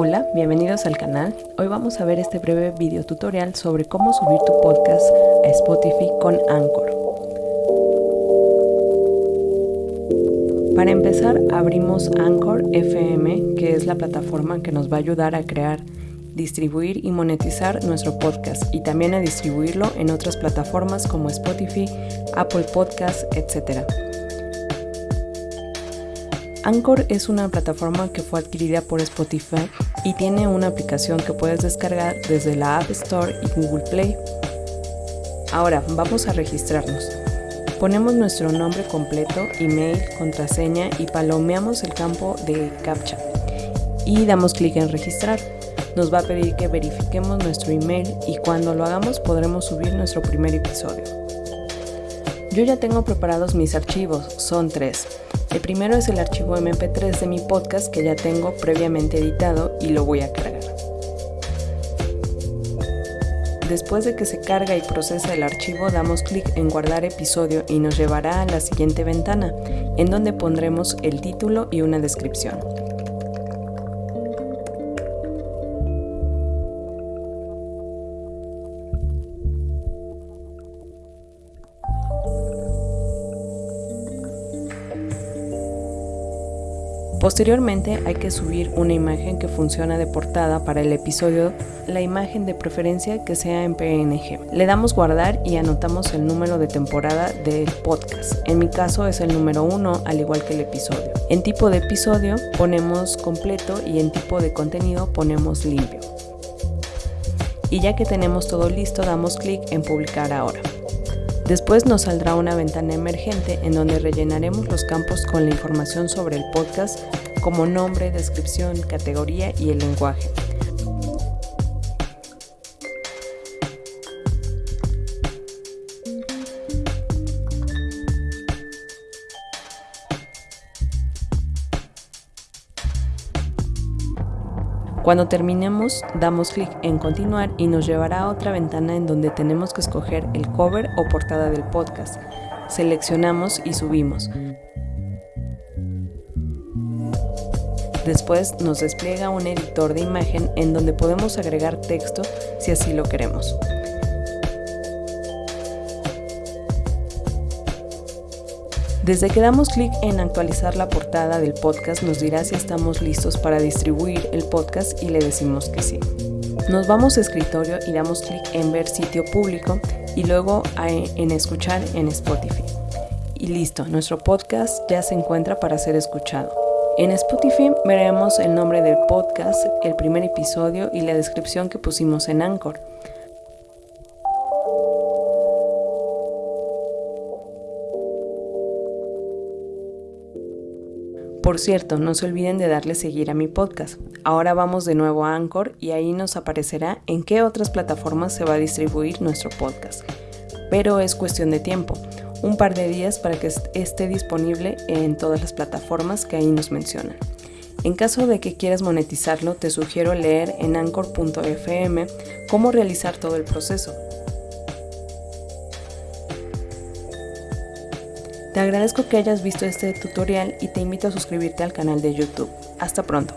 Hola, bienvenidos al canal. Hoy vamos a ver este breve video tutorial sobre cómo subir tu podcast a Spotify con Anchor. Para empezar, abrimos Anchor FM, que es la plataforma que nos va a ayudar a crear, distribuir y monetizar nuestro podcast y también a distribuirlo en otras plataformas como Spotify, Apple Podcasts, etc. Anchor es una plataforma que fue adquirida por Spotify y tiene una aplicación que puedes descargar desde la App Store y Google Play. Ahora vamos a registrarnos. Ponemos nuestro nombre completo, email, contraseña y palomeamos el campo de CAPTCHA y damos clic en registrar. Nos va a pedir que verifiquemos nuestro email y cuando lo hagamos podremos subir nuestro primer episodio. Yo ya tengo preparados mis archivos, son tres. El primero es el archivo MP3 de mi podcast que ya tengo previamente editado y lo voy a cargar. Después de que se carga y procesa el archivo, damos clic en guardar episodio y nos llevará a la siguiente ventana, en donde pondremos el título y una descripción. Posteriormente hay que subir una imagen que funciona de portada para el episodio, la imagen de preferencia que sea en PNG. Le damos guardar y anotamos el número de temporada del podcast. En mi caso es el número 1 al igual que el episodio. En tipo de episodio ponemos completo y en tipo de contenido ponemos limpio. Y ya que tenemos todo listo damos clic en publicar ahora. Después nos saldrá una ventana emergente en donde rellenaremos los campos con la información sobre el podcast como nombre, descripción, categoría y el lenguaje. Cuando terminemos, damos clic en continuar y nos llevará a otra ventana en donde tenemos que escoger el cover o portada del podcast. Seleccionamos y subimos. Después nos despliega un editor de imagen en donde podemos agregar texto si así lo queremos. Desde que damos clic en actualizar la portada del podcast nos dirá si estamos listos para distribuir el podcast y le decimos que sí. Nos vamos a escritorio y damos clic en ver sitio público y luego en escuchar en Spotify. Y listo, nuestro podcast ya se encuentra para ser escuchado. En Spotify veremos el nombre del podcast, el primer episodio y la descripción que pusimos en Anchor. Por cierto, no se olviden de darle seguir a mi podcast. Ahora vamos de nuevo a Anchor y ahí nos aparecerá en qué otras plataformas se va a distribuir nuestro podcast. Pero es cuestión de tiempo, un par de días para que esté disponible en todas las plataformas que ahí nos mencionan. En caso de que quieras monetizarlo, te sugiero leer en anchor.fm cómo realizar todo el proceso. Te agradezco que hayas visto este tutorial y te invito a suscribirte al canal de YouTube. Hasta pronto.